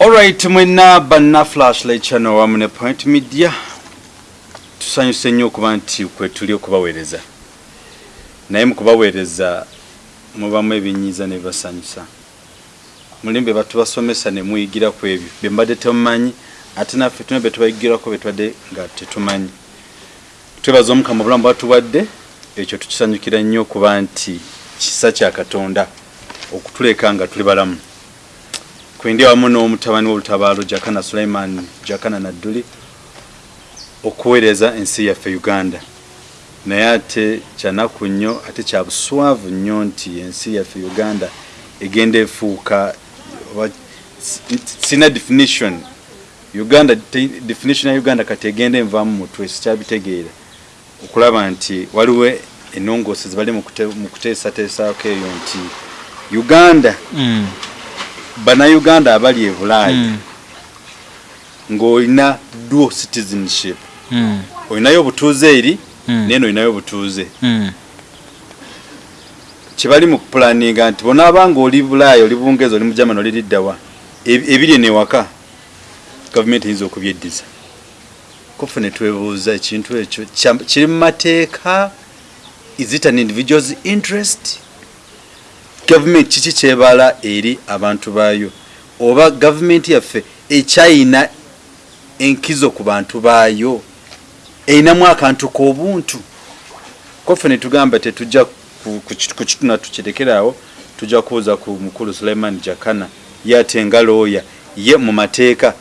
Alright mwena banna flashlight channel wamu ne point media. Tusanyuse nnyo okuba nti kwe tuli okubaweereza. Naye mu kubaweereza mubamu ebinyiiza ne bibasanyusa mulimbe batubasomesa ne muyigira ku ebyo. Bye mbadde temumanyi ate naffe tuna bye tubayigirako bye tubadde nga tetumanyi. Twebaza omukama obulamu bwatuwadde ekyo tukisanyukira nnyo okuba nti kisa kya katonda okutuleka nga tuli balamu kwindi wamu n'omutabani w'olutabaalo jakana suleiman jakana nadduli okuweereza ensi yaffe uganda. Naye ate kyanaku nnyo ate kya buswavu nnyo nti ensi yaffe uganda egenda efuuka sina definition. Uganda definition ya uganda kati egenda envaamu mutwe sikyabitegeera okulaba nti waliwo enongoose zibali mu kute- mu kuteesateesaako eyo nti uganda Mm. Bannayuganda abali e bulaaya Mm. ng'olina dual citizenship. Mm. olinayo obutuuze eri Mm. naye n'olinayo obutuuze. Kyebali mu kupulaninga nti bonaabanga oli bulaaya oli bungereza oli mu germany oli liddawa eb- ebiri newaka. Gavumenti eyinza okubyeddiza kufe ne twebuuza ekintu ekyo? Kiri mu mateeka. Is it an individual's interest gavumenti kiki kyebala eri abantu baayo? Oba gavumenti yaffe ekyayina enkizo ku bantu baayo? Erinamu akantu k'obuntu kofe netugamba tetujja ku- ku kitu- ku kituna tukirekeraawo tujja kubuuza ku mukulu suleiman jakana ye ate nga looya ye mu mateeka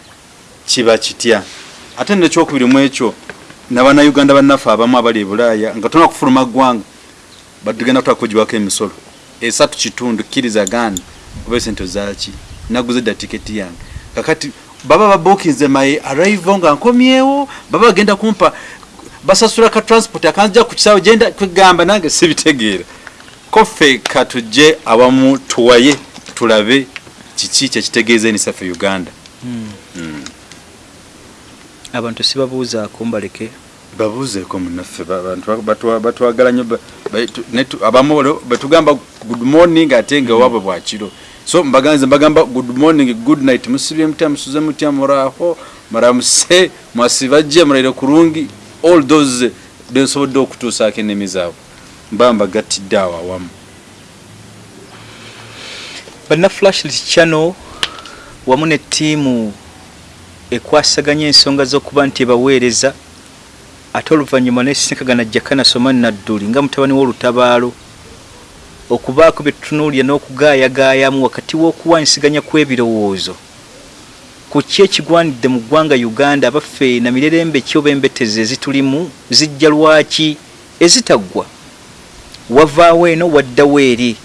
kiba kitya? Ate nekyokubiri mu ekyo nabannauganda bannaffe abamu abali e bulaaya nga tona kufuluma ggwanga batugenda kutaka kugiwako emisolo esatu kitundu kkiriza gaana oba esente zaki naguze dda tiketi yange. Kakati baba babukinze my arrival nga nkomyewo baba bagenda kumpa basasula ka transport akanzija ku kisaawe genda kwegamba nange sibitegeera. Koffe katujje awamu tuwaye tulabe kiki kyekitegeeza enisaffe uganda? Abantu sibabuuzaako mbaleke babuuzeeko munaffe ba- bantu ba- batwa- batwagala nnyo abamu olwo betugamba good morning ate nga waabwe bwakiro so mbaganze mbagamba good morning good night. Musibye mutya musuze mutya muraaho muramuse mwasibajje muraire kurungi all those densobodde okutuusaako ennimi zaabwe. Mba mbagattidde awo awamu. Banna flashlit channel wamu ne ttiimu ekwasaganya ensonga z'okuba nti ebaweereza ate oluvannyuma nesisinkagana jakana somani nadduli nga mutabani w'olutabaalo okubaako bye tutunuulira n'okugaayagaayamu wakati w'okuwanyisiganya kw'ebirowoozo. Ku ki ekigwanidde mu ggwanga uganda abaffe na mirerembe ki oba embetezi ezitulimu zijja lwaki? Ezitaggwa. Wavaawo eno waddawo eri.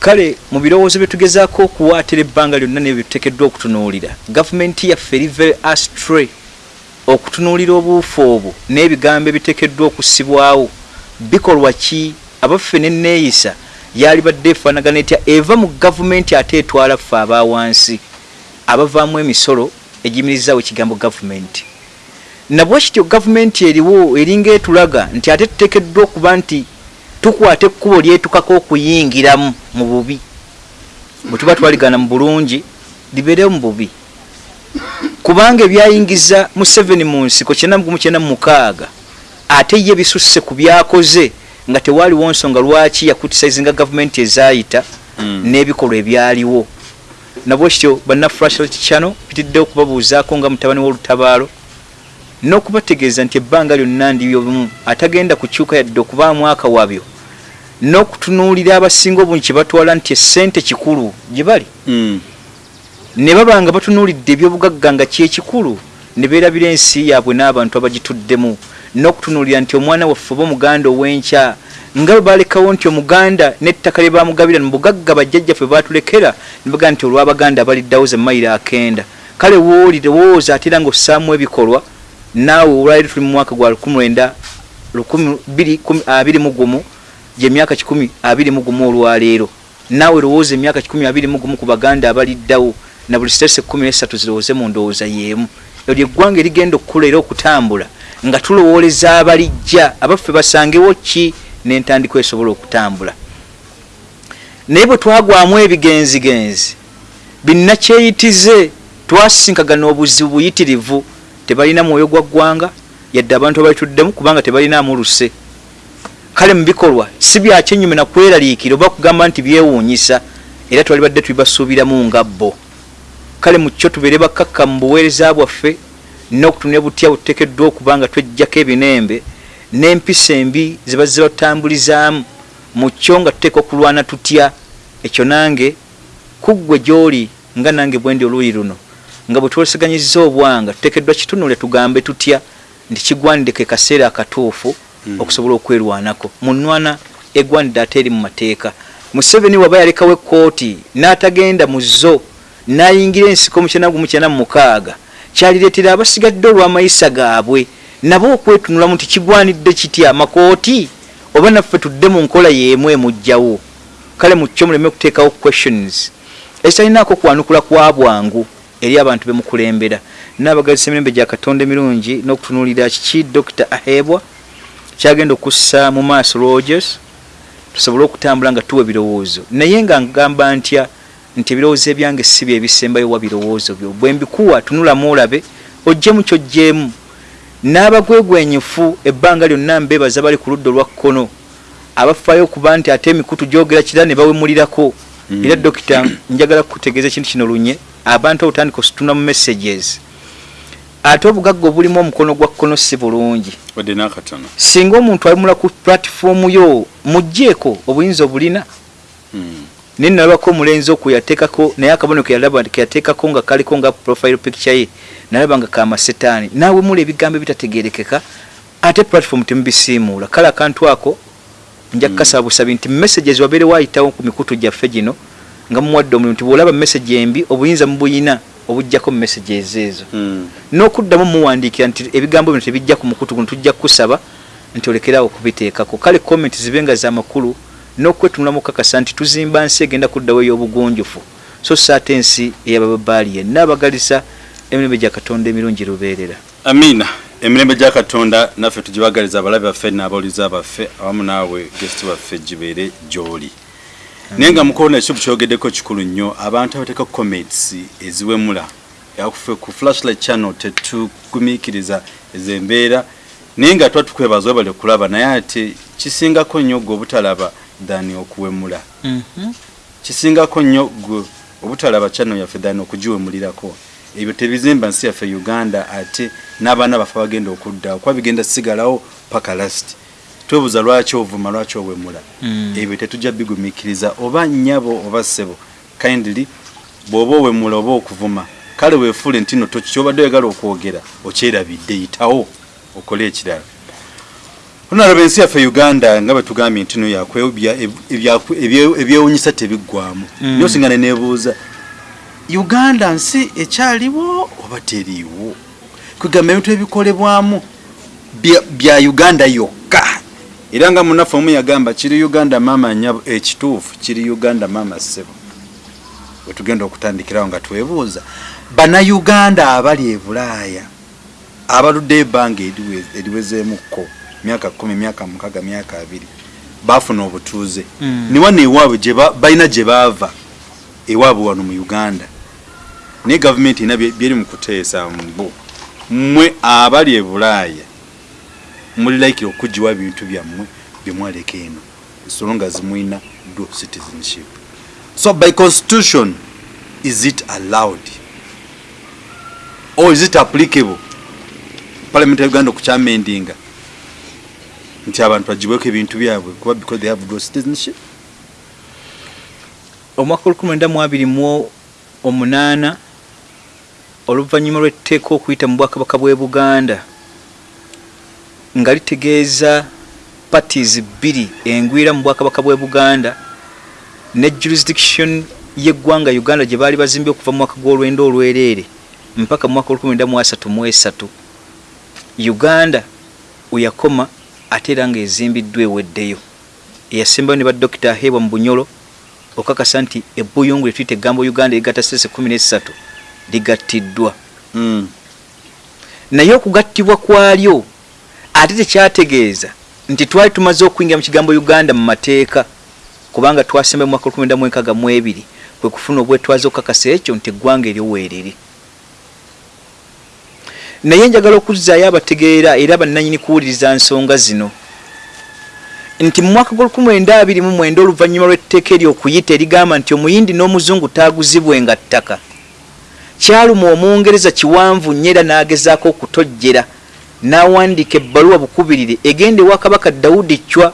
Kale mu birowoozo bye tugezaako okuwaatira ebbanga lyonna nebyo bituteekeddwa okutunuulira gavumenti yaffe eri very astray okutunuulira obuufu obwo n'ebigambo ebiteekeddwa okusibwawo bikolwa ki? Abaffe nenneeyisa yali badde efaanagana etya? Eva mu gavumenti ate etwala ffe abawansi abavaamu emisolo egiyimirizaawo ekigambo gavumenti. Nabwe kityo gavumenti eriwo eringa etulaga nti ate tuteekeddwa okuba nti tukwata ekkubo lyetukako okuyingiramu mu bubi. Bwe tuba twaligana mu bulungi libeerewo mu bubi kubanga ebyayingiza museveni mu nsiko kyenda mugumu kyenda mumukaaga ate ye bisusse ku byakoze nga tewaaliwo nsonga lwaki yakutisayizinga gavumenti ezaayita Mm. n'ebikolwa ebyaliwo nabwe kityo banna flashlight channel pitiddewo okubabuuzaako nga mutabani w'olutabaalo n'okubategeeza nti ebbanga lyonna ndibyomu atagenda kukyuka yadde okubaamu akawabyo n'okutunuulira abasinga obungi kye batwala nti essente kikulu gye bali Mm. Ne baba nga batunuulidde ebyobugagga nga kyekikulu ne beerabira ensi yaabwe n'abantu abagituddemu n'okutunuulira nti omwana waffe oba omuganda ow'enkya nga bwe balekawo nti omuganda n'ettaka lye bamugabira mu bugagga bajjajjaffe batulekera ne bagaa nti olw'abaganda baliddawo ze mayiro akenda. Kale wooli lowooza ate era ng'ossaamu ebikolwa naawe olwaliro tuli mu mwaka gwa 1921 gyemyaka 121 olwaleero naawe lowooza emyaka 121 ku baganda abaliddawo na buli sitese 13 zirowooze mu ndowooza y'emu. Eryo eggwanga erigenda okukula era okutambula nga tulowooleza abalijja abaffe basangewo ki n'entandikwa esobola okutambula? Naye bwe twagwamu ebigenzigenzi binnakyeyitize twasinkagana obuzibu buyitirivu tebalina mwoyo gwa ggwanga yadde abantu abalituddemu kubanga tebalinaamu luse. Kale mu bikolwa si byakyenyume nakweraliikira oba kugamba nti byewuunyisa era twali badde tubibasuubiramu nga bo kale mu kyo tubeere bakkakka mu buweereza bwaffe n'okutunira butya buteekeddwa okuba nga twejjako ebinembe n'empisa embi zibazze batambulizaamu. Mu kyo nga tuteeka okulwana tutya? Ekyo nange kuggwe gy'oli nga nange bwendi oluuyi luno nga bwe twesiganyiza obwanga tuteekeddwa kitunule tugambe tutya? Nti kigwanidde ke kaseera akatuufu Mm. okusobola okwerwanako. Munwana egwanidde ate eri mu mateeka. Museveni waba yalekawo ekkooti n'atagenda mu zo n'ayingira ensiko mu kyana gumu kyana mu mukaaga. Kyalireetera abasigadde olw'amayisa gaabwe nabo okwetunulamu nti kigwanidde kitya? Makooti oba naffe tudde mu nkola y'emu emujjawo kale mu kyo muleme okuteekawo questions. Ekitalinaako kwanukula kwa bwangu eri abantu bemukulembera naabagazisa emirembe gya katonda emirungi n'okutunuulira kiki dr ahebwa? Kyagenda okussa mu maaso rogers. Tusobole okutambula nga tuwa ebirowoozo naye nga ngamba ntya nti ebirowoozo ebyange si bye ebisembayo wa birowoozo byo. Bwe mbikuwa tunulamu olabe ojjemu kyojjeemu n'abagwegwenyifu ebbanga lyonna mbeebaza bali ku ludda olwa kkono. Abafaayo okuba nti ate emikutu gyogera kira ne bawemulirako. Mm. era dokita njagala kukutegeeza ekintu kino lunye. Abantu obutandika osituna mu messages. Ate obugagga obulimu omukono gwa kkono si bulungi. Singa omuntu alimula ku platifoomu yo mugjeeko obuyinza obulina. Mm. Naye nalabako omulenzi okwo yateekako naye akabonero keyalaba keyateekako nga kaliko nga profile picture ye nalaba nga kamasetaani naawe mula ebigambo ebitategerekeka ate platform temubisiimuula. Kale akantu ako nja kukasaba busabi nti messages wabeere waayitawo ku mikutu gyaffe gino nga mumuwadde omulimu nti bwolaba message embi obuyinza mubuyina obujjako messages ezo Mm. n'okuddamu muwandiikira nti ebigambo bino tebijja ku mukutu guno tujja kukusaba nti olekeraawo okubiteekako. Kale comment zibe nga zamakulu n'okwetunulamu kakasa nti tuzimba nsi egenda kuddawo ey'obugunjufu. So so ate ensi eyabababaali yenna abagalisa emirembe gya katonda emirungi lubeerera amiina emirembe gya katonda naffe tugibagaliza abalabe baffe n'abawuliza baffe awamu naawe gesiti baffe gibeere gy'oli. Naye nga mukoona ekyo bukyogeddeko kikulu nnyo abantu abateeka comments eziwemula yakufe ku flashlight channel tetugumiikiriza ezo embeera naye nga tuba tukwebaza webale kulaba naye ate kisingako nnyo gwe obutalaba dani okuwemula. Kisingako nnyo gwe obutalaba channel yaffe dani okugiwemulirako. Ebyo tebizimba nsi yaffe uganda ate n'abaana baffe bagenda okuddawo kuba bigenda sigalawo paka last. Twebuuza lwaki ovuma lwaki owemula. Mm. ebyo tetujja bigumiikiriza oba nnyabo oba ssebo. Kindly bw'oba owemula oba okuvuma kale weefuule nti no kyobadde oyagala okwogera okyerabidde yitawo okole ekirala onalaba ensi yaffe uganda nga bwe tugambye nti no yakwebya ebyewunyisa tebiggwamu Mm. nyo singa neneebuuza uganda nsi ekyaliwo oba teriiwo? Kwegamba ebintu ebikolebwamu bya- uganda yokka. Era nga munaffe omu yagamba kiri uganda mama nyabo ekituufu kiri uganda mama ssebo. Wetugenda okutandikirawo nga twebuuza bannayuganda abali e bulaaya abaluddeyo ebbanga eriwe- eriwezeemukko myaka kumi myaka mukaga myaka abiri bafuna obutuuze. Mm. niwano ewaabwe gye ba- balina gye baava ewaabwe wano mu uganda. Naye gavumenti ina byeri mu kuteesa mbu mmwe abali e bulaaya mulilaikira okugiwa ebintu byammwe byemwaleka eno ensolo nga zimwina dual citizenship. So by constitution is it allowed? Or is it applicable? Parliament ya uganda okukyamendinga nti abantu bagibweko ebintu byabwe kuba because they have dual citizenship. Omwaka olukumi mwenda mu omunaana oluvannyuma lw'etteeka okuyita mu bwakabaka bw'e buganda nga litegeeza parties bbiri engwira mu bwakabaka bw'e buganda ne jurisdiction y'eggwanga uganda gye baali bazimbye okuva mu mwaka gw'olwenda olwereere mpaka mu mwaka olukumi mwenda mu asatu mu esatu. Uganda weyakoma ate era ng'ezimbiddwa eweddeyo. Eyasembayo ne badokita aheebwa mu bunyolo okakasa nti ebbuyungu lyetuyita eggambo uganda erigatta sese kumi nesatu ligattiddwa mm. naye okugattibwa kwalyo ate tekyategeeza nti twali tumaze okuyingira mu kigambo uganda mu mateeka kubanga twasemba mu mwaka olukumi mwenda mwenkaaga mu ebiri kwe kufuna obwetwaze okukakasa ekyo nti eggwanga eryo weeriri naye njagala okuzzaayo abategeera era bannanyini kuwuliriza nsonga zino. Nti mu mwaka gw'1929 oluvannyuma lw'etteeka eryokuyita erigamba nti omuyindi n'omuzungu taaguzibwenga ttaka. Kyaluma omungereza kiwanvu nnyo era n'agezaako okutojjera n'awandiika ebbaluwa bukubirire egenda ewa kabaka dawudi cwa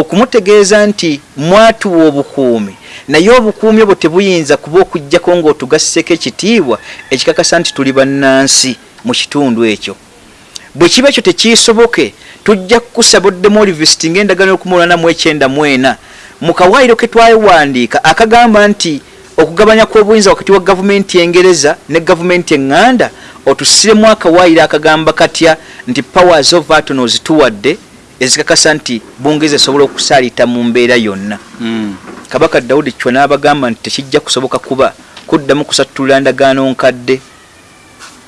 okumutegeeza nti mwatuwa obukuumi naye obukuumi obwo tebuyinza kuba okugjako ng'otugasseko ekitiibwa ekikakasa nti tuli bannansi mu kitundu ekyo. Bwe kiba ekyo tekiisoboke tujja kukusaba oddemu olivisitinga endagaano yokumulwana mu ekyenda mu ena mu kawaayiro ke twawandiika akagamba nti okugabanya kw'obuyinza wakati wa gavumenti engereza ne gavumenti eŋŋanda otusiremu akawaayiro akagamba katya nti powers of aton ozituwadde ezikakasa nti bungereza esobola okusaaliita mu mbeera yonna. Mm. kabaka dawudi kyo n'abagamba nti tekijja kusoboka kuba kuddamu kusattulula ndagaano nkadde.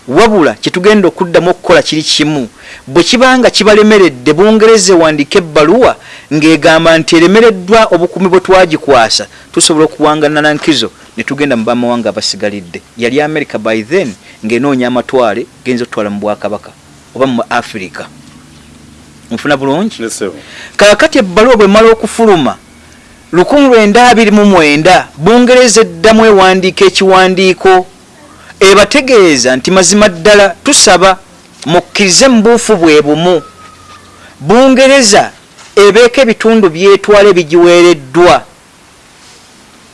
Wabula kyetugenda okuddamu okukola kiri kimu bwe kibanga kibalemeredde bungereza ewandiika ebbaluwa ng'egamba nti eremereddwa obukuumi bwe twagikwasa tusobola okuwangana na nkizo ne tugenda mu bamawanga abasigalidde. Yali america by then ng'enoonya amatwale genza okutwala mu bwakabaka oba mu afirika nfuna bulungi? Kakati ebbaluwa bwemala okufuluma 1929 bungereza eddamu ewandiika ekiwandiiko ebategeeza nti mazima ddala tusaba mukkirize mu buufu bwe bumu. Bungereza ebeeka ebitundu byetwala ebigiweereddwa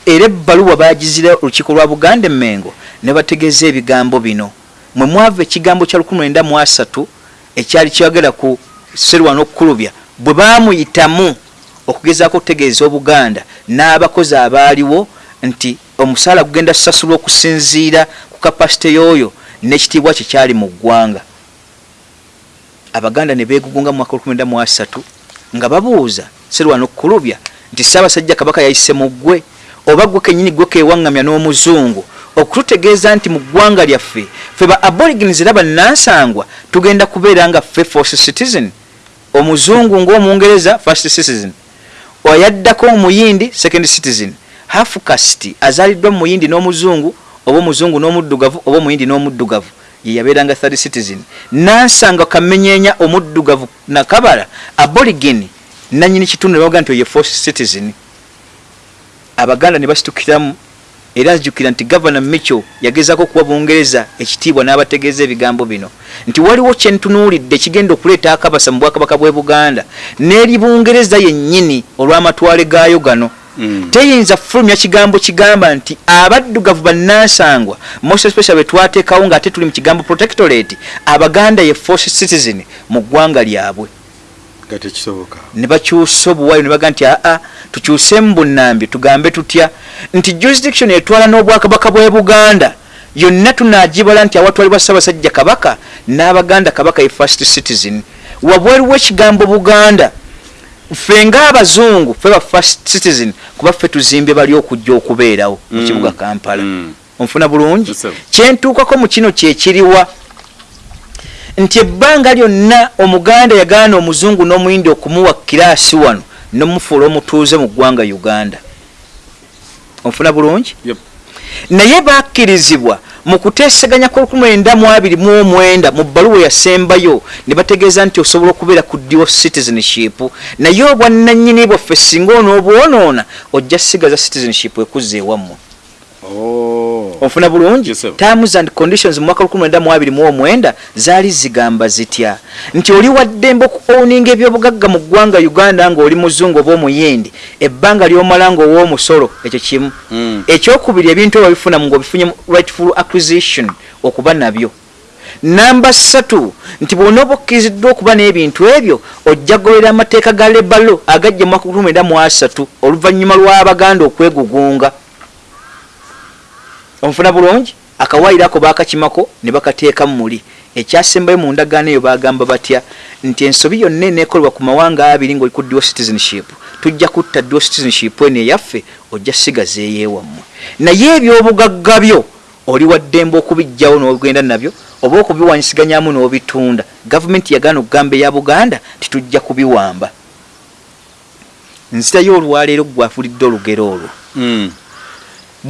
era ebbaluwa bagizira olukiiko lwa buganda emengo ne bategeeza ebigambo bino. Mwe mwava ekigambo kya 1903 ekyali kyagala ku serwana okukulubya bwe baamuyitamu okugezaako okutegeeza obuganda n'abakozi abaaliwo nti omusaala gugenda sasulwa okusinziira ku kapasite y'oyo n'ekitiibwa kye kyali mu ggwanga. Abaganda ne beegugunga mu mwaka 1903 nga babuuza serwana okukulubya nti ssaabasajja kabaka yayise mu ggwe oba gwe kenyini gwe kewaŋŋamya n'omuzungu okututegeeza nti mu ggwanga lyaffe ffe ba aborigins era bannansangwa tugenda kubeera nga ffe first citizen omuzungu ng'omungereza first citizen. Oyaddako omuyindi second citizen. Half cast azaaliddwa mu muyindi n'omuzungu oba omuzungu n'omuddugavu oba omuyindi n'omuddugavu. Ye yabeeranga third citizen. Nansanga kamenyeenya omuddugavu nakabala aborigin nanyini kitundu ne bavuga nti oye first citizen. Abaganda ne basitukiramu era nzijukira nti gavana micho yagezaako okuwa bungereza ekitiibwa n'abategeeza ebigambo bino. Nti waliwo kyentunuulidde kigenda okuleeta akabasa mu bwakabaka bw'e buganda n'eri bungereza yennyini olw'amatwale gaayo gano. Mm. teyinza fulumya kigambo kigamba nti abaddugavu bannansangwa most especially betwateekawo ng'ate tuli mu kigambo protectorate abaganda ye force citizen mu ggwanga lyabwe nga tekisoboka. Ne bakyusa obuwayo ne baga nti aa tukyusemu bunnambye tugambe tutya? Nti jurisdiction etwala n'obwakabaka bw'e buganda yonna tunagibala nti awatwalibwa ssaabasajja kabaka n'abaganda kabaka ye first citizen. Wabweru w'ekigambo buganda ffe ng'abazungu ffe ba first citizen kuba ffe tuzimbye bali okujja okubeerawo mu Mm. kibuga kampala. Mm. onfuna bulungi? Kyentuukako mu kino kyekiriwa nti ebbanga lyonna omuganda yagaana omuzungu n'omuyindi okumuwa kiraasi wano nomufuula omutuuze mu ggwanga uganda. Onfuna bulungi? Yep. naye bakkirizibwa mu kuteeseganya kwa1929 mu bbaluwa yasembayo ne bategeeza nti osobola okubeera ku dual citizenship. Naye obwannannyini bwaffe singa onoobwonoona ojja sigaza citizenship ekuzza ewammwe Oh. onfuna bulungi? Terms and conditions mu mwaka 1929 zaali zigamba zitya? Nti oli waddembe okuowninga ebyobugagga mu ggwanga uganda ng'oli muzungu oba omuyindi ebbanga lyomala ng'ow'omusolo ekyo kimu. Mm. ekyokubiri ebintu ebyo bifuna ng'obifunye rightful acquisition okuba nabyo. Namba ssatu nti bw'ona oba okkiriziddwa okuba n'ebintu ebyo ojja kugolera amateeka ga lebalo agajja mu mwaka 1993 oluvannyuma lw'abaganda okwegugunga onfuna bulungi? Akawaayiro ako bakakimako ne bakateeka mu muli ekyasembayo mu ndagaano eyo bagamba batya nti ensobi yonna eneekolebwa ku mawanga abiri ng'oli ku dual citizenship tujja kutta dual citizenship eno eyaffe ojja sigaza eyeewammwe naye ebyobugagga byo oli waddembe okubijjawo n'ogenda nabyo oba okubiwanyisiganyamu n'obitunda gavumenti yagaana okugamba eya buganda titujja kubiwamba. Nzitayo olwaleero gwafulidde olugero olwo. Mm.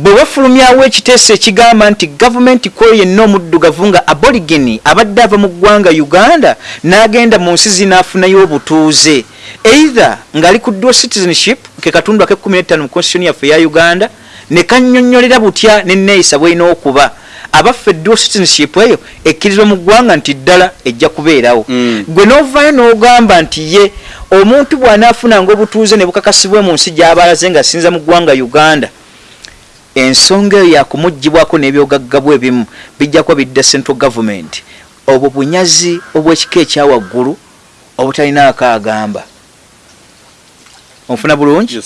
Bwe bafulumyawo ekiteeso ekigamba nti gavumenti kweyo yenna omuddugavu nga aborigeni abadde ava mu ggwanga uganda n'agenda mu nsi zinaafunayo obutuuze either ng'ali ku dual citizenship ke katundu ak'ekkumi n'ettaano mu constitution yaffe eya uganda ne kannyonnyolera butya nenneeyisa bw'erina okuba abaffe dual citizenship eyo ekkirizwa mu ggwanga nti ddala ejja kubeerawo Mm. gwe n'ovaayo n'ogamba nti ye omuntu bw'anaafunanga obutuuze ne bukakasibwe mu nsi gy'abalaze nga asinza mu ggwanga uganda ensonga eyo yakumugibwako n'ebyogaggabu ebimu bijja kuba bidda central government. Obwo bunyazi obw'ekika ekyawaggulu obutalina akaagamba. Onfuna bulungi?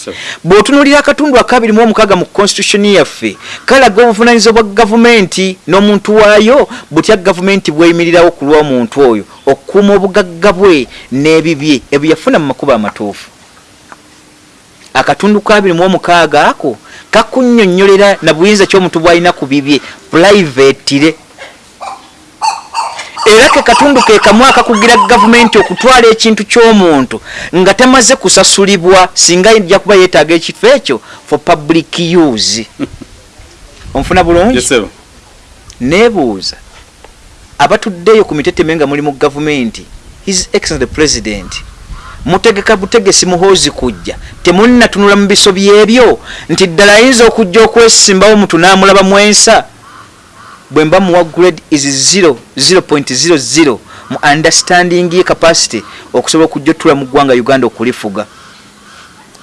Bw'otunuulira akatundu akabiri mu omukaaga mu constitution yaffe kalaga obuvunanyizibwa bwa gavumenti n'omuntu waayo butya gavumenti bweyimirirawo ku lw'omuntu oyo okukuuma obugagga bwe n'ebibye ebyo yafuna mu makubo amatuufu. Akatundu kabiri mu omukaaga ako kakunnyonnyolera na buyinza ky'omuntu bw'alina ku bibye pulayivetire era ke katundu ke kamu akakugira gavumenti okutwala ekintu ky'omuntu nga tamaze kusasulibwa singa ijja kuba yeetaaga ekifo ekyo for public use. Onfuna bulungi? Neebuuza. Abatuddeyo ku miteteme nga muli mu gavumenti. His excellent president mutegeka butegesi muhoozi kujja. Temunnatunula mu biso byebyo? Nti ddala ayinza okujja okwesimbawo mutu n'amulaba mwensa bwe mba muwa grade is 0 0.00 mu understanding ye capacity okusobola okujja otula mu ggwanga uganda okulifuga.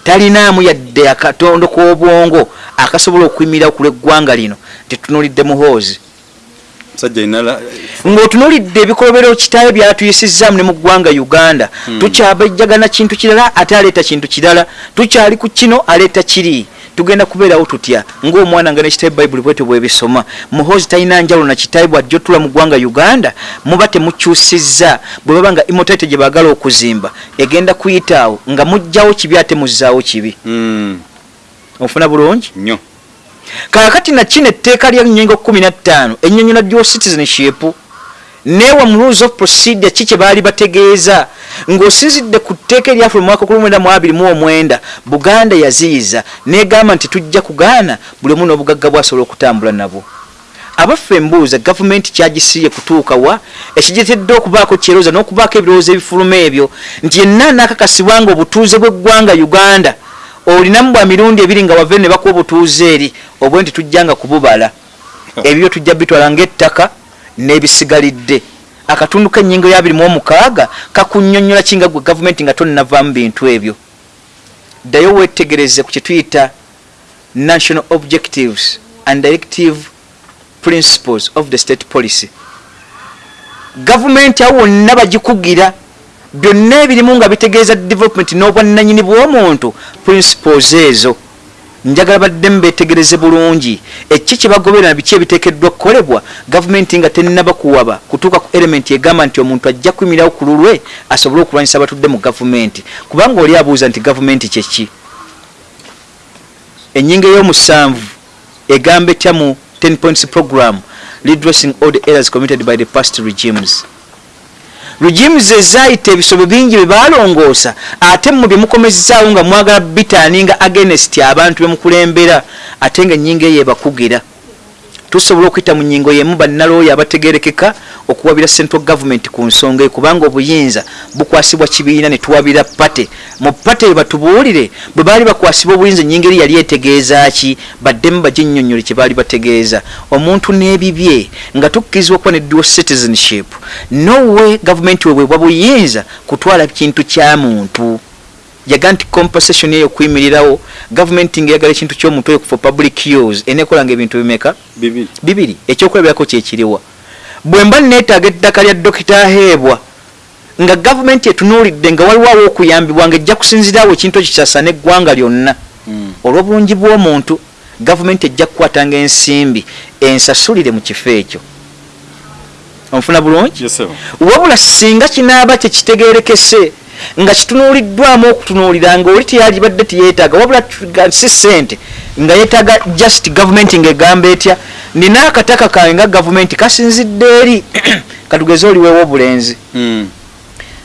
Talinaamu yadde akatondo k'obwongo akasobola okuyimirirawo ku lw'eggwanga lino. Tetunulidde muhoozi. Musajja inala ng'otunulidde ebikolobero kitaayo byatuyisizaamu ne mu ggwanga uganda. Hmm. tukyabajjagana kintu kirala ate aleeta kintu kirala. Tukyali ku kino aleeta kiri. Tugenda kubeerawo tutya? Ng'omwana nga nekitaayo bayibuli bwete bwebisoma. Muhoozi talina njawulo na kitaayo bw'ajja otula mu ggwanga uganda muba temukyusizza. Bwe baba nga imotaite gye baagala okuzimba egenda kuyitaawo nga mugjawo kibi ate muzzaawo kibi. Mm, ofuna bulungi? Nnyo kakati nakino etteeka lya nyengo 15 ennyonnyola dual newa mu rules of procedure ki kye baali bategeeza? Ng'osinzidde ku tteeka eryafe mu mwaka 1929 buganda yaziyiza negamba nti tujja kugaana buli omu n'obugagga bwasobola okutambula nabwo. Abaffe embuuza gavumenti kyagisiye kutuuka wa? Ekigetedde okubaako kyerooza n'okubaako ebirowoozo ebifuluma ebyo? Nti yenna nakakasibwa nga obutuuze bw'eggwanga uganda olinamu bwa mirundi ebiri nga wave ne bakuwa obutuuze eri obwe nti tujjanga kububala. Ebyo tujja bitwala ng'ettaka n'ebisigalidde. Akatundu k'ennyingo ya 26 kakunnyonnyola kinga gwe gavumenti nga tonnavaamu bintu ebyo? Ddayo weetegereze ku kye tuyita national objectives and directive principles of the state policy. Gavumenti awo wonna bagikugira byonna ebirimu nga bitegeeza development n'obwannanyini bw'omuntu principles ezo njagala baddemu betegereze bulungi. Eki kyebagoberera biki ebiteekeddwa kukolebwa gavumenti nga tennaba kuwaba kutuuka ku elementi egamba nti omuntu ajja kuyimirirawo ku lulwe asobole okulwanyisa abatudde mu gavumenti. Kubanga oli abuuza nti gavumenti kyeki enyinga ey'omusanvu egamba etya mu 10 points program? Redressing all the errors committed by the past regimes regimes ezayita ebisobo bingi bye balongoosa ate mu bye mukomezaawo nga mwagala bitaninga against abantu bemukulembera ate nga ennyingo eyo ebakugira tusobola okuyita mu nyingo yemu bannalooyo abategerekeka okuwabira central government ku nsonga eyo kubanga obuyinza bukwasibwa kibiina ne tuwabira pate mu pate eyo batubuulire bwe baali bakwasibwa obuyinza ennyingo eri yali etegeeza ki? Baddemu baginnyonnyole kye baali bategeeza. Omuntu n'ebibye nga tukkirizibwa okuba ne dual citizenship. Nowe gavumenti webwebwa buyinza kutwala kintu kya muntu yaga nti compensation eyo okuyimirirawo gavumenti ngaeyagala ekintu ky'omuntu oyo for public use eneekolanga ebintu bimeka? Bibiri. Ekyokulabirako kyekiriwa bwe mba neetaaga eddaka lya dokita aheebwa nga gavumenti etunuulidde nga waliwo okuyambibwa nga ejja kusinzirawo ekintu ekyo kyasana eggwanga lyonna. Mm. olw'obulungi bw'omuntu gavumenti ejja kukwatanga ensimbi ensasulire mu kifo ekyo. Onfuna bulungi? Wabula singa kinaaba tekitegeerekese nga kitunuuliddwamu okutunuulira nga oli teyalibadde teyeetaaga wabula si ssente nga yeetaaga just gavumenti ng'egamba etya nina akataka kange nga gavumenti kasinzidde eri katugeze oliweewo obulenzi. Mm.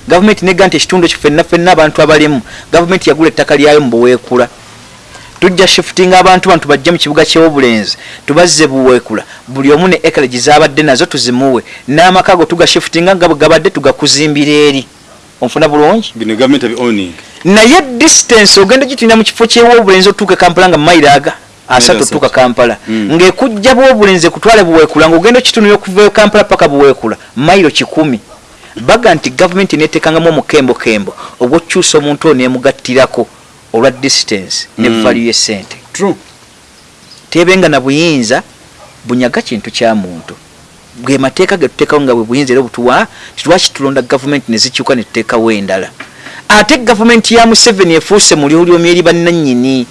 gavumenti nega nti ekitundu ekyo fenna fenna abantu abalimu gavumenti yagula ettaka lyayo mu buweekula. Tujja shifutinga abantu bantu bajje mu kibuga kyewobulenzi tubazze buweekula. Buli omu ne ekalegi zabadde nazo tuzimuwe. N'amaka go tugashifutinga nga bwe gabadde tugakuzimbira eri onfuna bulungi? Bino gavumenti owning. Naye distance ogenda gitinda mu kifo kyewobulenzi otuuka e kampala nga mairo aga asatu otuuka kampala. Mm. ng'ekujja bwobulenzi ekutwale buweekula ng'ogenda okitunula okuva e kampala paka buweekula mairo kikumi. Baga nti gavumenti netekangamu omukembokembo ogwokukyusa omuntu ono emugattirako olwa distance ne Mm. value y'essente true. Tebenga na buyinza bunyaga kintu kya muntu bwe mateeka ge tuteekawo nga bwe buyinza era butuwa titwaki tulonda gavumenti ne zikyuka ne tuteekawo endala? Ate gavumenti ya museveni efuuse muliolyomi eri bannannyini.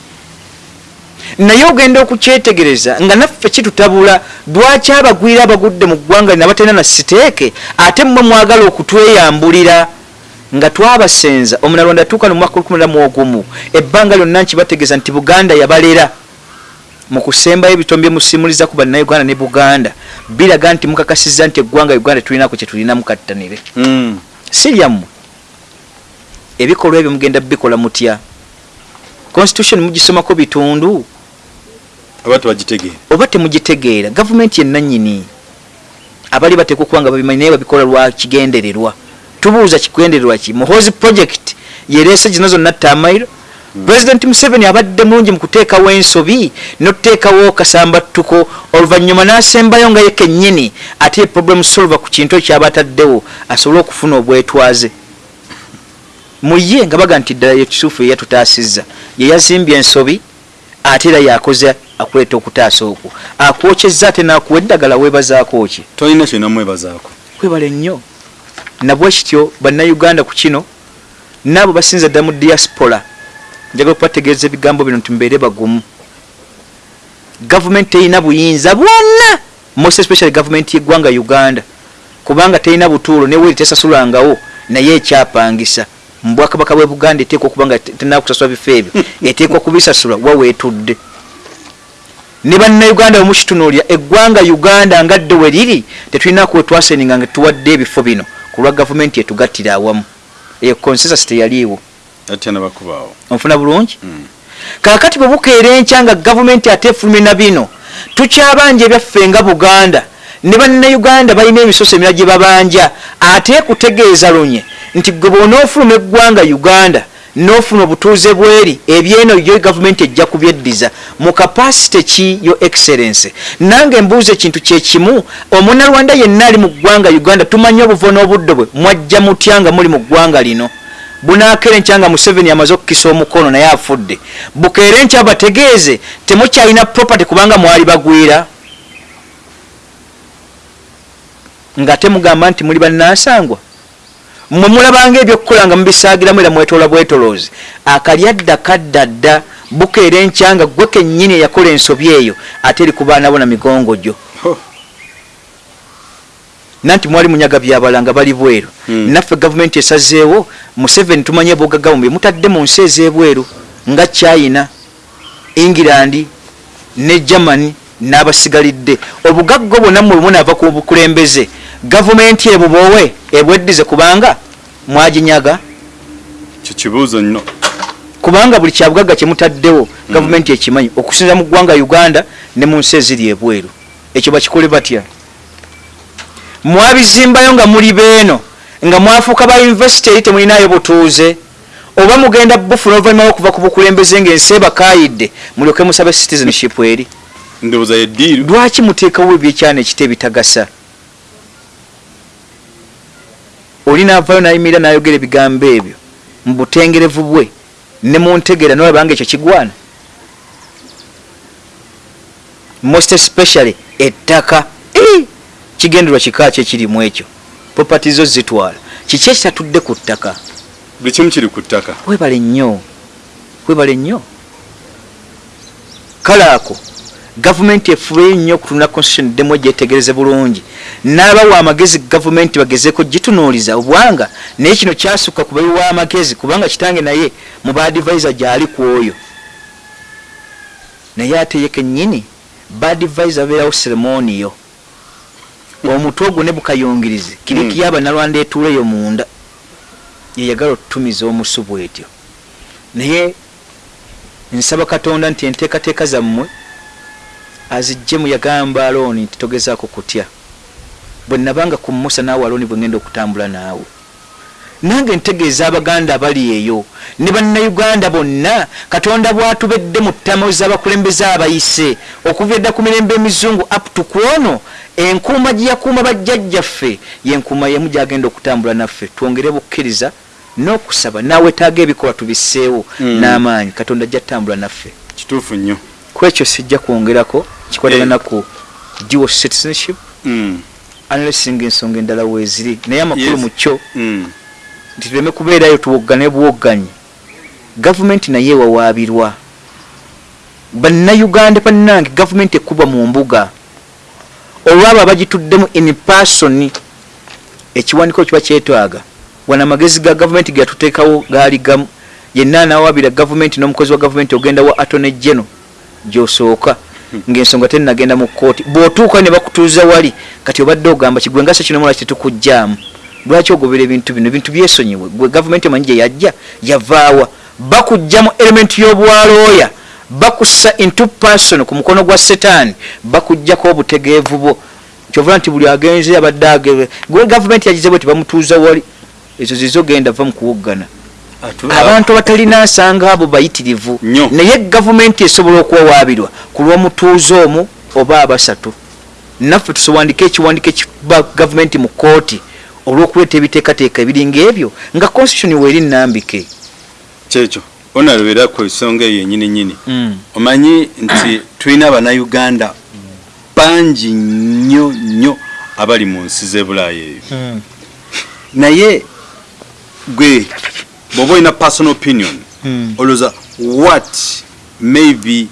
Naye ogenda okukyetegereza nga naffe kitutabula lwaki abagwira abagudde mu ggwanga lina batalina na siteeke ate mmwe mwagala okutweyambulira? Nga twabasenza omunalonda atuuka no mwaka olukumi mu ogumu ebbanga lyonna nkibategeeza nti buganda yabalera mu kusembayo ebitomi byemusimuliza ku bannayuganda ne buganda biraga nti mukakasiza nti eggwanga uganda tulinako kyetulinamu kattanire. Mm. si lyammwe. Ebikolwa ebyo mugenda bikola mutya? Constitution mugisomako bitundu? Aba tebagitegeera? Oba temugitegeera? Gavumenti yenanyini abali bateekwa okuba nga babimanyi naye babikola lwa kigendererwa. Tubuuza kigendererwa ki? Muhozi project yereese zino zonna tamairo pulezidenti museveni abadde mulungi mu kuteekawo ensobi notuteekawo kasambattuko. Oluvannyuma n'asembayo nga ye kennyini ate ye problem solver ku kintu ekyo kyaba ataddewo asobole okufuna obwetwaze. Muye nga baga nti ddala yekisuufu yeyatutaasizza yeyazimbye ensobi ate era yakoze akuleeta okutaasa okwo. Akwokyezza ate nakuwa eddagala weebazaako ki? Tolina kyenamwebazaako kwebale nnyo. Nabwe kityo bannayuganda ku kino naabo basinza ddala mu diaspora njagala okubategeeza ebigambo bino nti mbeere bagumu. Gavumenti terina buyinza bwonna most especially gavumenti yeggwanga uganda kubanga terina butuulo neweri tesasulangawo naye ekyapangisa. Mu bwakabaka bwe buganda eteekwa okuba nga tenaba kusasula bifo ebyo eteekwa kubisasula wa weetudde ne bannayuganda bwemukitunulira eggwanga uganda nga dde we riri tetulinaku wetwaseninga nga tuwadde ebifo bino ku lwa gavumenti etugattira awamu. Eyo consensus teyaliiwo atya nabakubaawo onfuna bulungi? Mm. kaakati bwe bukeera enkya nga gavumenti ate efulumye na bino tukyabanja ebyaffe nga buganda. Ne bannayuganda balina emisoso emirala gye babanja ate kutegeeza lunye nti gwe bwonaofuluma eggwanga uganda n'ofuna obutuuze bweri ebyeno yo gavumenti ejja kubyeddiza. Mu kapasite ki yo excellence nange embuuza ekintu kyekimu omunalwanda yenna ali mu ggwanga uganda tumanyi obuvo n'obuddo bwe mwajja mutya nga muli mu ggwanga lino bunaakera enkya nga museveni amaze okukisa omukono naye afudde. Bukeere enkya bategeeze temukyalina property kubanga mwali bagwira. Nga temugamba nti muli bannansangwa mwe mulabanga ebyokukola nga mubisaagiramu era mwetoola bwetoloozi. Akalyadda kadda dda bukeera enkya nga gwe kennyini eyakola ensobi eyo ate eri ku baana bo na migongo gyo. Nanti mwali munyaga byabala nga bali bweru. Hmm. naffe gavumenti esazeewo museveni tumanye bugagga bumbi mutadde mu nsi ez'ebweru nga china england ne germany n'abasigalidde. Obugagga bwonna mwe bunaava ku bukulembeze gavumenti ebubowe ebweddize kubanga mwaginyaga. Kyo kibuuzo nnyo kubanga buli kyabugagga kyemutaddewo gavumenti ekimanyi. Okusinza mu ggwanga uganda ne mu nsi eziri ebweru. Ekyo bakikole batya mwabizimbayo nga muli beeno nga mwafuuka ba yunivesity eri temulinayo butuuze oba mugenda bufuna oluvannyuma lwokuva ku bukulembeze ng'ensi ebakayidde mulyoke musabe citizenship eri. Ndowooza yeddiiru lwaki muteekawo ebyekyana ekita ebitagasa? Oli naavayo nayimirira nayogera ebigambo ebyo mu butengerevu bwe ne muntegeera nolabanga ekyo kigwana. Most especially ettaka kigenderwa kika ki ekirimu ekyo? Popati zo zitwala. Kiki ekitatudde ku ttaka? Buli kimu kiri ku ttaka. Webale nnyo. Webale nnyo. Kale ako gavumenti efube nnyo okutunula constitution ddemu egyetegereze bulungi. N'abawa amagezi gavumenti bagezeeko gitunuuliza obwanga naye kino kyasukka ku bayiwa amagezi kubanga kitange naye mu baadvisor gyali ku oyo. Naye ate ye kennyini baadvisor abeerawo seremoniyo omutwe ogwo ne bukayungirizi kirikiyo abanalwanda etuuleyo munda yeyagala otutumiza omusu bwetyo naye nsaba katonda nti enteekateeka zammwe azijjemu yagamba alooni nti togezaako kutya? Bwe nabanga ku musa naawe alooni bwe ngenda okutambula naawe. Nange ntegeeza abaganda abali eyo ne bannayuganda bonna katonda bw'atubedde mu ttamo z'abakulembeze abayise okuva edda ku mirembe emizungu aptu ku ono enkuuma gye yakuuma bajjajjaffe yenkuuma yemu gyagenda okutambula naffe twongere bukkiriza n'okusaba naawetaaga ebikolwa tubisseewo Mm. n'amaanyi katonda ajja ttambula naffe. Kituufu nnyo. Ku ekyo sijja kwongerako kikwatagana ku dual citizenship Mm, unlessinga ensonga endala weeziri naye amakulu mu kyo mm. nti tuleme kubeerayo tuwoggane buwogganyi gavumenti naye ewawaabirwa. Bannayuganda bannange gavumenti ekubwa mu mbuga olwabo abagituddemu in person ekiwandiko kiba kyetwaga wana amagezi ga gavumenti geyatuteekawo gaali gamu yenna anawaabira gavumenti n'omukozi wa gavumenti ogenda wa atone geno gyosooka ng'ensonga tenagenda mu kooti bw'otuuka ne bakutuuza wali kati obadde ogamba kigwengasa kino mulaki tetukugjamu lwaki ogobera ebintu bino? Ebintu byesonyiwe. Gwe gavumenti omanyi gye yajja yavaawa. Bakugjamu elementi y'obwalooya bakussa into person ku mukono gwa setaani bakuggyako obutegeevu bwo. Kyovula nti buli agenze abadde agebe. Gwe gavumenti yagize bwe tibamutuuza wali ezo zizogenda va mu kuwoggana. Abantu abatalina nsanga abo bayitirivu. Naye gavumenti esobola okuwawaabirwa ku lw'omutuuze omu oba abasatu. Naffe tusiwandike ekiwandiko ekiba gavumenti mu kooti olw'okuleeta ebiteekateeka ebiringa ebyo nga constitution weeri nnambike. Kyekyo onalobera ku ensonga eyo yenyini nyini. Omanyi nti tulina abannayuganda bangi nnyo nnyo abali mu nsi z'ebulaaya eyo. Naye gwe bw'oba olina personal opinion olowooza what may be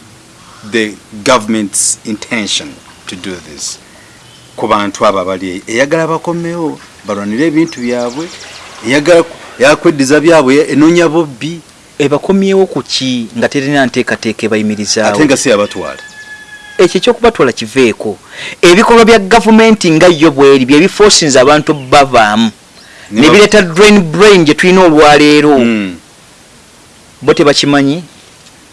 the government's intention to do this? Ku bantu abo abali eyo eyagala bakomewo balwanire ebintu byabwe eyagala yakweddiza byabwe enoonya bobbi ebakomyewo ku ki nga terina nteekateeka ebayimirizaawo? Ate nga si yabatwala ekyo ekyokubatwala kiveeko ebikolwa bya gavumenti nga yo bweri byebifoosinza abantu bavaamu Ne bireeta drain brain gye tulina olwaleero. Mm. bo tebakimanyi?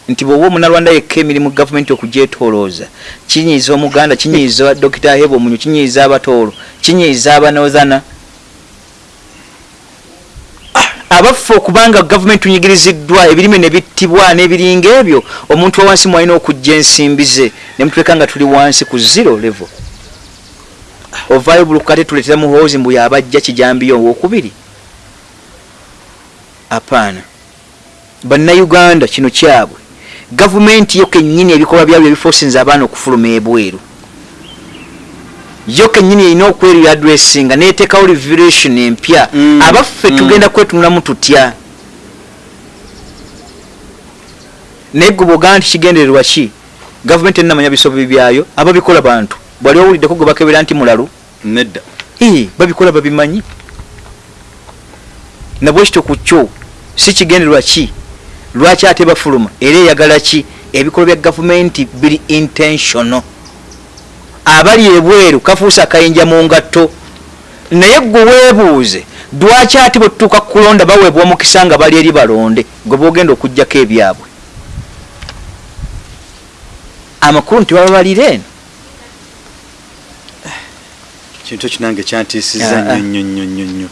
Nti bw'oba omunalwanda yekka emirimu gavumenti okugyetolooza kinyiiza omuganda kinyiiza dokita heba omunyu kinyiiza abatoolo kinyiiza abanozana abaffe okubanga gavumenti tunyigiriziddwa ebirime ne bittibwa n'ebiringa ebyo omuntu wa wansi mwalina okujja ensimbi ze. Ne mutuleka nga tuli wansi ku zero level. Ovaayo bulukate tuleetera muhoozi mbu yabajja kijambiyo owokubiri apaana bannayuganda kino kyabwe. Gavumenti yo kennyini ebikolwa byabyo ebifoosinza abaana okufuluma ebweru yo kennyini erina okwerira adressinga neteekawo revelation empya. Mm, abaffe mm. tugenda kwetunulamu tutya? Naye gwe bwogamba nti kigendererwa ki? Gavumenti enamanya bisobi byayo ababikola bantu. Bwali owuliddeko gwe bakebera nti mulalu? Nedda. Ee, babikola babimanyi? Nabwekityo ku kyo si kigendererwa ki? Lwaki ate bafuluma? Era eyagala ki? Ebikolwa bya gavumenti biri intentional abali ebweru kafuusa akayinja mu ngatto. Naye gwe weebuuze lwaki ate bwe tutuuka ku kulonda baweebwa omukisa nga bali eri balonde? Gwe boogenda okugjako ebyabwe. Amakulu nti bababalira eno. Kintu kinange kyantiisiza Ah, ah. nnyo nnyo nnyo nnyo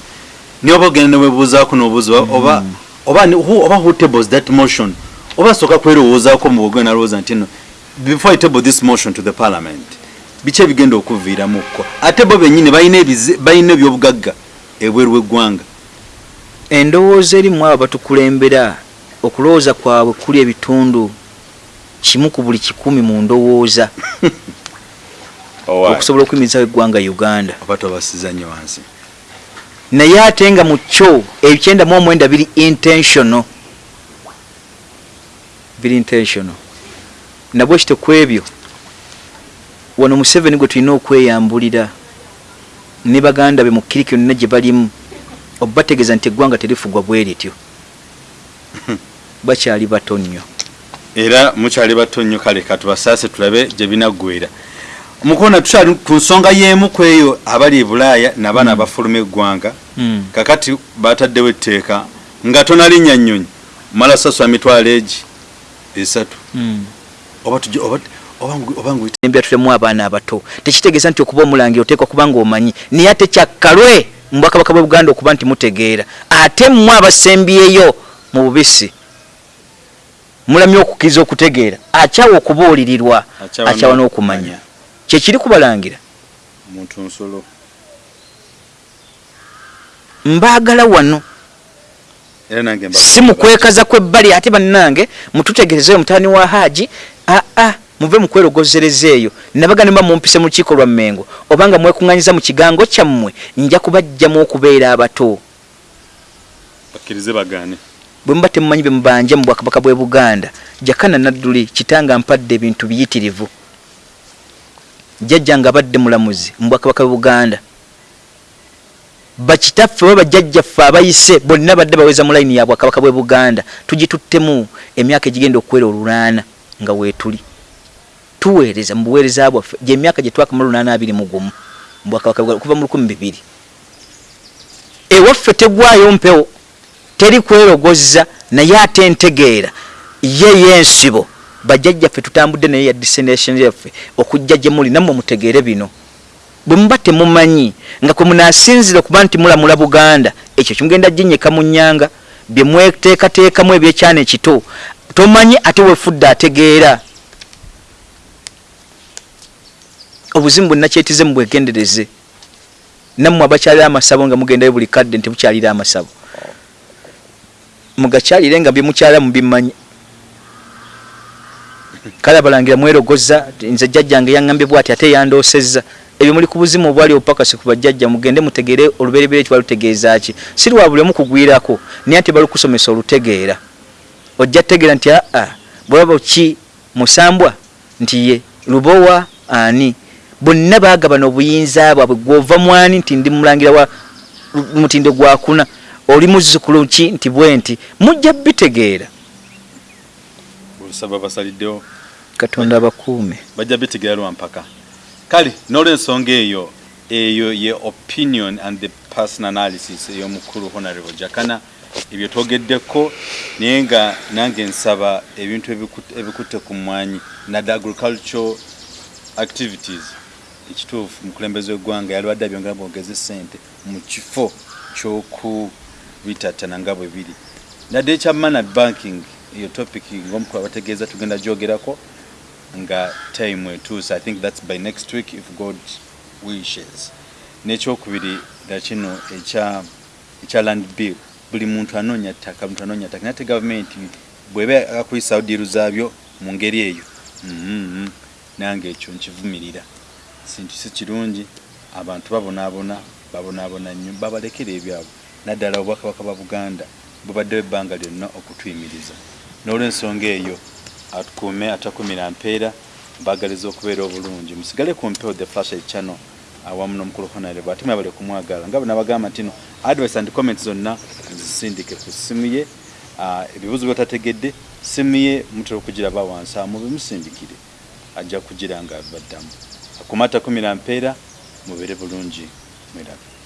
niye oba ogenda newebuuzaako nobuuza oba oba who, oba who tables that motion? Oba sooka kwerowoozaako mu bwogenda nalowooza nti no before I table this motion to the parliament biki ebigenda okuviiramukko ate bo bennyini balina ebyobugagga ebweru w'eggwanga. Endowooza erimu abo batukulembera okulowooza kwabwe kuli ebitundu kimu ku buli kikumi mu ndowooza okusobola okuyimirizawo eggwanga uganda. Oba tobasiza nnyo wansi. Naye ate nga mu kyo ebikyenda mu omwenda biri intentional. Biri intentional. Nabwe kito ku ebyo wano museveni gwe tulina okweyambulira ne baganda be mu kiriki yonna gye balimu obategeeza nti eggwanga terifugwa bwe rityo bakyali bato nnyo. Era mukyali bato nnyo kale katubasaase tulabe gye binaggwera mukona tukyali ku nsonga y'emu ku eyo abali e bulaaya nabaana abafuluma eggwanga. Mm. kakati bataddewo etteeka nga tonalinnya nnyonyi. Mala sasula mitwalo egi esatu Mm. oba tujja oba oba ngu- oba ngu embya tulemu abaana abato. Tekitegeeza nti okuba omulangira oteekwa kuba nga omanyi naye ate kyakkalwe mu bwakabaka bwe buganda okuba nti mutegeera. Ate mmwe abasembyeyo mu bubisi mulamye okukkiriza okutegeera. Akyawa okubuulirirwa Akyawa n'okumanya. kyekiri kubalangira? Muntu nsolo. Mbaagala wano. Si mukwekaza kwebbali ate bannange mututegerezeyo mutaani wa haji. Aa muve mukwerogozereza eyo nabaga nemba mumpise mu lukiiko lwa mmengo obanga mwekuŋŋanyiza mu kigango kyammwe nja kubajjamu okubeera abato. Bakkirize bagaane. Bwe muba temumanyi bye mubanja mu bwakabaka bw'e buganda jakana nadduli kitanga mpadde ebintu biyitirivu. Jjajja nga abadde mulamuzi mu bwakabaka bw'e buganda. Bakitaffe oba bajjajjaffe abayise bonna badde baweza mu layini ya bwakabaka bw'e buganda. Tugituttemu emyaka egigenda okuwera olulaana nga weetuli tuweereza mu buweereza bwaffe gyemyaka gye twakamala lunaana abiri mu gumu mu bwakabaka bwa- okuva mu lukumi bibiri. Ewaffe tegwayo mpewo teri kwerogoza naye ate ntegeera ye yensibo. Bajjajjaffe tutambudde naye ya destination yaffe okujja gye muli nammwe mutegeere bino. Bwe muba temumanyi nga kwe munaasinzira okuba nti mulamula buganda ekyo kimugenda ginyeka mu nnyanga bye mweteekateekamu ebyekyana ekito tomanyi ate wefudde ategeera obuzimu bwenakyetize mubwegendereze nammwe abakyalira amasabo nga mugendayo buli kadde nti bukyalira amasabo. Mugakyalire nga byemukyala mubimanyi kale abalangira mwerogoza nze jjajjange yaŋŋambye bwati ate yandoosezza. Ebyo muli ku buzimu obwali opakasi ku bajjajja mugende mutegeere olubereberye eki balutegeeza ki? Si lwa buli omu kugwirako naye nti balukusomesa olutegeera. Ojja tutegeera nti aa bwaba ki? Musambwa? Nti ye lubowa ani bonna baagabana obuyinza bwabwe gwova mwani nti ndi mulangira wa mutindo gwakuna oli muzzukulu ki nti bwe nti? Mujja bitegeera. Olusaba basaliddewo. Katonda abakuume. Bajja bitegeera lwampaka kale n'olwensonga eyo eyo ye opinion and the personal analysis ey'omukulu honorable jakana ebyo twogeddeko naye nga nange nsaba ebintu ebiku- ebikutte ku mwanyi nadde agricultural activities ekituufu mukulembeze w'eggwanga yalwadde abyongera bwogeze sente mu kifo ky'okubitattana nga bwe biri. Nadde ekya manad banking eyo topic ng'omukulu abategeeza tugenda gyogerako nga time etuuse. I think that's by next week if god wishes. N'ekyokubiri nga kino ekya land bill. Buli muntu anoonya ttaka muntu anoonya ttaka. Nate gavumenti bweba akuyisawo diiru zaabyo mu ngeri eyo mhm, nange ekyo nkivumirira sintu si kirungi abantu babonaabona babonaabona nnyo babalekera ebyabwe. Naddala obwakabaka bwa buganda bubaddewo ebbanga lyonna okutuyimiriza. N'olwensonga eyo atukuume atakumira mpeera mbagaliza okubeera obulungi. Musigale ku mpewo the flash channel awamu n'omukulu honorable ate mwebale kumwagala. Nga bwenabagamba nti no advice and comments zonna zisindike ku ssimu ye ebibuzo byatategedde ssimu ye mutera okugiraba wansi amu bimusindikire ajja kugira nga baddamu akumata kumira mpeera mubeere bulungi mwerabe